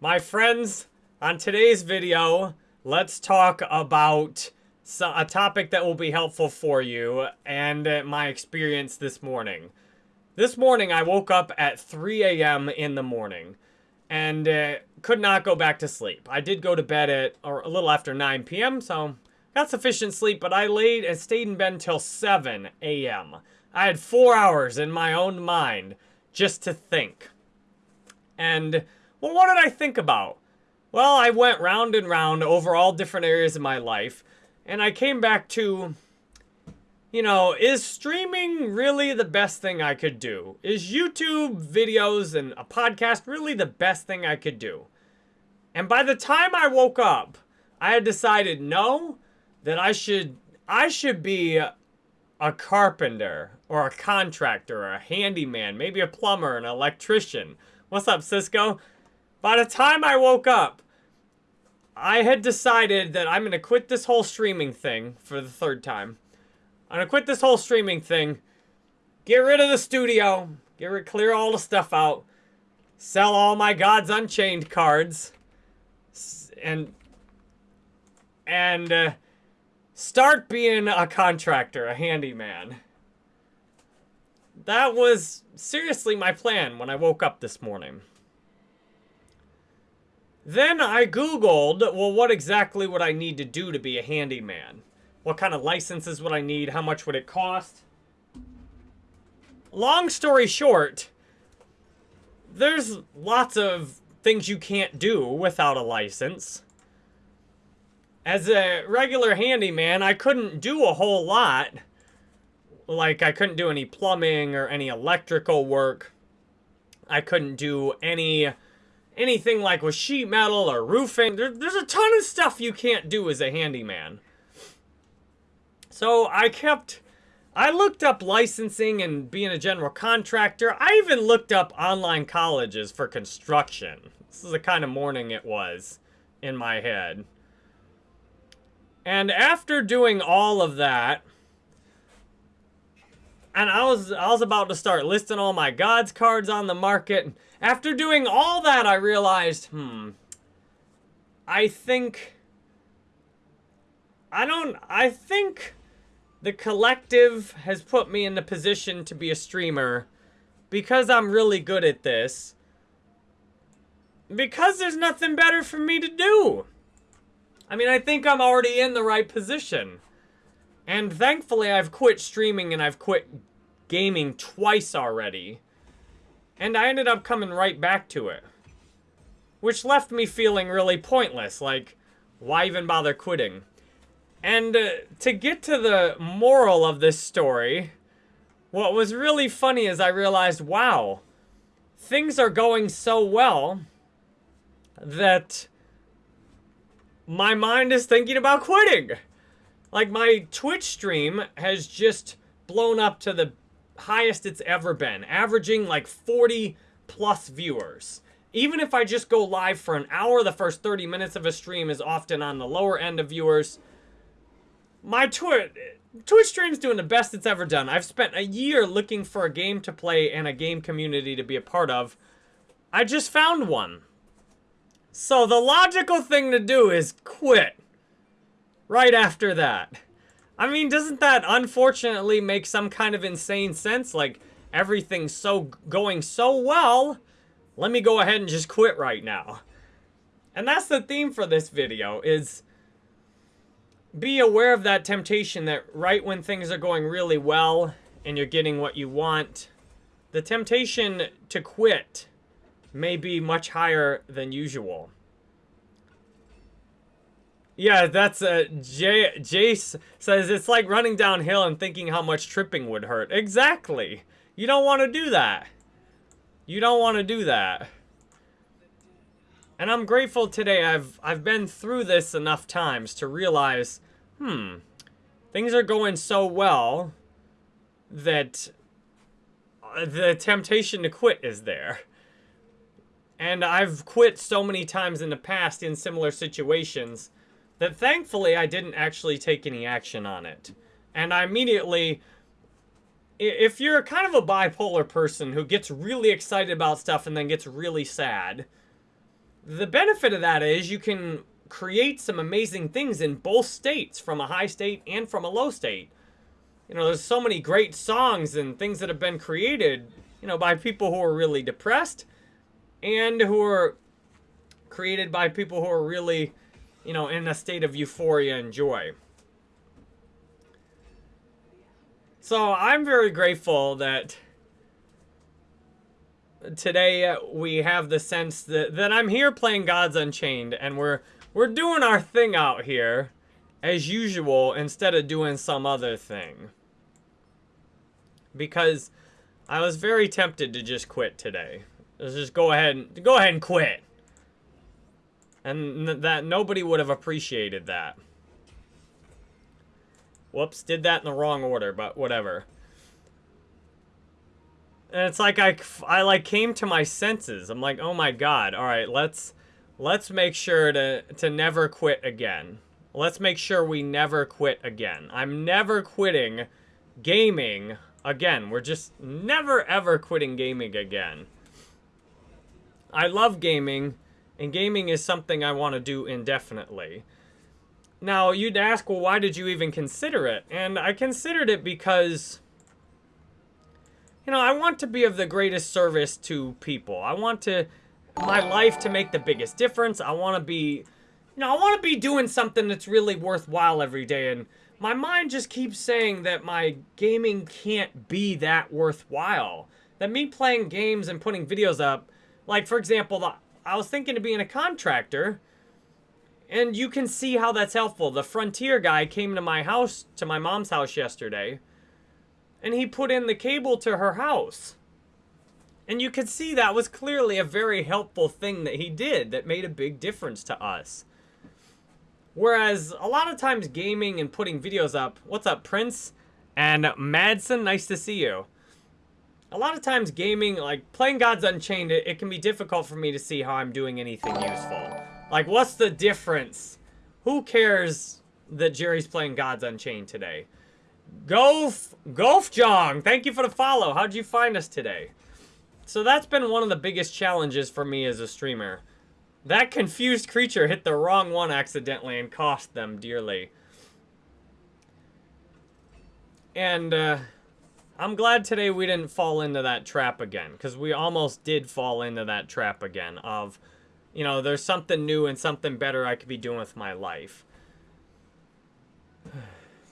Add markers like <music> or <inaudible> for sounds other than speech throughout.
My friends, on today's video, let's talk about a topic that will be helpful for you and my experience this morning. This morning, I woke up at 3 a.m. in the morning and uh, could not go back to sleep. I did go to bed at or a little after 9 p.m., so got sufficient sleep, but I laid and stayed in bed until 7 a.m. I had four hours in my own mind just to think. And, well, what did I think about? Well, I went round and round over all different areas of my life, and I came back to, you know, is streaming really the best thing I could do? Is YouTube videos and a podcast really the best thing I could do? And by the time I woke up, I had decided no, that I should I should be a carpenter or a contractor or a handyman, maybe a plumber, an electrician. What's up, Cisco? By the time I woke up, I had decided that I'm going to quit this whole streaming thing for the third time. I'm going to quit this whole streaming thing, get rid of the studio, get rid, clear all the stuff out, sell all my Gods Unchained cards, and, and, uh, start being a contractor, a handyman. That was seriously my plan when I woke up this morning. Then I Googled, well, what exactly would I need to do to be a handyman? What kind of licenses would I need? How much would it cost? Long story short, there's lots of things you can't do without a license. As a regular handyman, I couldn't do a whole lot. Like, I couldn't do any plumbing or any electrical work. I couldn't do any anything like with sheet metal or roofing. There, there's a ton of stuff you can't do as a handyman. So I kept... I looked up licensing and being a general contractor. I even looked up online colleges for construction. This is the kind of morning it was in my head. And after doing all of that, and I was I was about to start listing all my gods cards on the market. After doing all that, I realized, hmm, I think I don't I think the collective has put me in the position to be a streamer because I'm really good at this. Because there's nothing better for me to do. I mean, I think I'm already in the right position. And thankfully, I've quit streaming and I've quit gaming twice already. And I ended up coming right back to it. Which left me feeling really pointless. Like, why even bother quitting? And uh, to get to the moral of this story, what was really funny is I realized, wow, things are going so well that my mind is thinking about quitting. Like my Twitch stream has just blown up to the highest it's ever been, averaging like 40 plus viewers. Even if I just go live for an hour, the first 30 minutes of a stream is often on the lower end of viewers. My Twitch, Twitch stream's doing the best it's ever done. I've spent a year looking for a game to play and a game community to be a part of. I just found one. So the logical thing to do is quit. Right after that. I mean, doesn't that unfortunately make some kind of insane sense? Like, everything's so going so well, let me go ahead and just quit right now. And that's the theme for this video, is be aware of that temptation that right when things are going really well and you're getting what you want, the temptation to quit may be much higher than usual. Yeah, that's uh, Jay, Jace says it's like running downhill and thinking how much tripping would hurt. Exactly. You don't want to do that. You don't want to do that. And I'm grateful today I've I've been through this enough times to realize, hmm, things are going so well that uh, the temptation to quit is there. And I've quit so many times in the past in similar situations that thankfully I didn't actually take any action on it. And I immediately, if you're kind of a bipolar person who gets really excited about stuff and then gets really sad, the benefit of that is you can create some amazing things in both states, from a high state and from a low state. You know, there's so many great songs and things that have been created, you know, by people who are really depressed and who are created by people who are really, you know, in a state of euphoria and joy. So I'm very grateful that today we have the sense that, that I'm here playing Gods Unchained and we're we're doing our thing out here as usual instead of doing some other thing. Because I was very tempted to just quit today. Let's just go ahead and go ahead and quit. And that nobody would have appreciated that. Whoops, did that in the wrong order, but whatever. And it's like I, I like came to my senses. I'm like, oh my god. All right, let's let's make sure to to never quit again. Let's make sure we never quit again. I'm never quitting gaming again. We're just never ever quitting gaming again. I love gaming, and gaming is something I want to do indefinitely. Now, you'd ask, well, why did you even consider it? And I considered it because you know, I want to be of the greatest service to people. I want to, my life to make the biggest difference. I want to be, you know, I want to be doing something that's really worthwhile every day. And my mind just keeps saying that my gaming can't be that worthwhile. That me playing games and putting videos up, like, for example, I was thinking of being a contractor. And you can see how that's helpful. The Frontier guy came to my house, to my mom's house yesterday and he put in the cable to her house. And you could see that was clearly a very helpful thing that he did that made a big difference to us. Whereas a lot of times gaming and putting videos up, what's up Prince and Madsen, nice to see you. A lot of times gaming, like playing Gods Unchained, it, it can be difficult for me to see how I'm doing anything useful. Like what's the difference? Who cares that Jerry's playing Gods Unchained today? Golf, Golf Jong, thank you for the follow. How'd you find us today? So that's been one of the biggest challenges for me as a streamer. That confused creature hit the wrong one accidentally and cost them dearly. And uh, I'm glad today we didn't fall into that trap again. Because we almost did fall into that trap again of, you know, there's something new and something better I could be doing with my life. <sighs>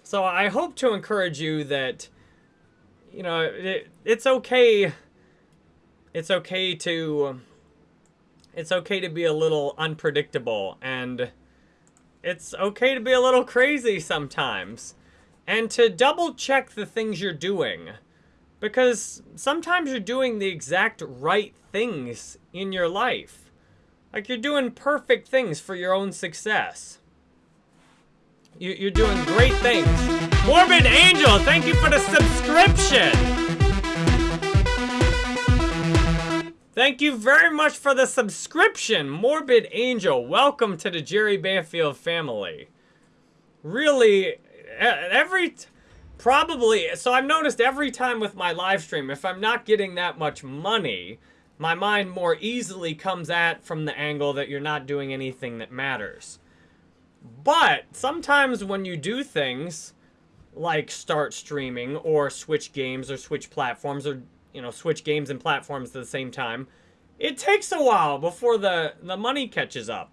So I hope to encourage you that, you know, it, it's okay. It's okay to, it's okay to be a little unpredictable and it's okay to be a little crazy sometimes and to double check the things you're doing because sometimes you're doing the exact right things in your life. Like you're doing perfect things for your own success. You, are doing great things. Morbid Angel, thank you for the subscription. Thank you very much for the subscription, Morbid Angel. Welcome to the Jerry Banfield family. Really, every, probably, so I've noticed every time with my live stream, if I'm not getting that much money, my mind more easily comes at from the angle that you're not doing anything that matters. But sometimes when you do things like start streaming or switch games or switch platforms or, you know, switch games and platforms at the same time, it takes a while before the, the money catches up.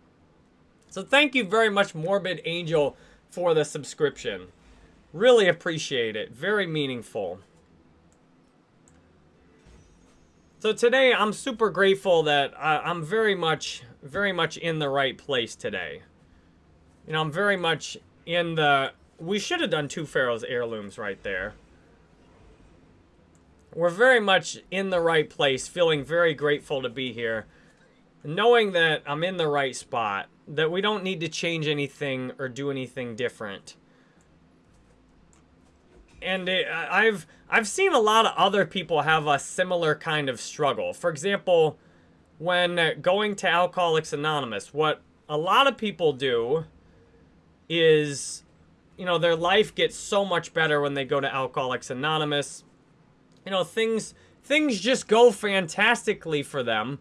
So thank you very much, Morbid Angel, for the subscription. Really appreciate it. Very meaningful. So today, I'm super grateful that I'm very much, very much in the right place today. You know, I'm very much in the... We should have done two Pharaoh's heirlooms right there. We're very much in the right place, feeling very grateful to be here. Knowing that I'm in the right spot. That we don't need to change anything or do anything different. And it, I've I've seen a lot of other people have a similar kind of struggle. For example, when going to Alcoholics Anonymous, what a lot of people do is, you know, their life gets so much better when they go to Alcoholics Anonymous. You know, things things just go fantastically for them.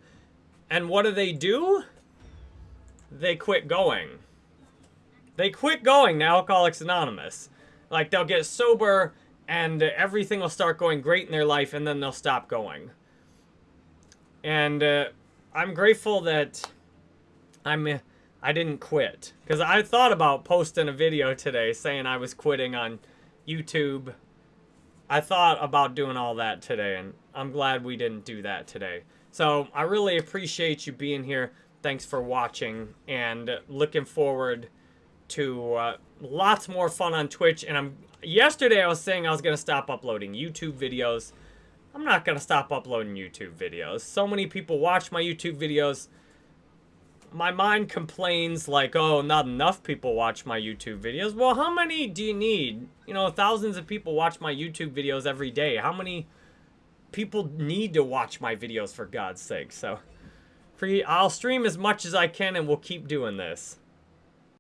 And what do they do? They quit going. They quit going to Alcoholics Anonymous. Like, they'll get sober and everything will start going great in their life and then they'll stop going. And uh, I'm grateful that I'm I didn't quit because I thought about posting a video today saying I was quitting on YouTube. I thought about doing all that today and I'm glad we didn't do that today. So I really appreciate you being here. Thanks for watching and looking forward to uh, lots more fun on Twitch. And I'm yesterday I was saying I was gonna stop uploading YouTube videos. I'm not gonna stop uploading YouTube videos. So many people watch my YouTube videos. My mind complains like, oh, not enough people watch my YouTube videos. Well, how many do you need? You know, thousands of people watch my YouTube videos every day. How many people need to watch my videos for God's sake? So, I'll stream as much as I can and we'll keep doing this.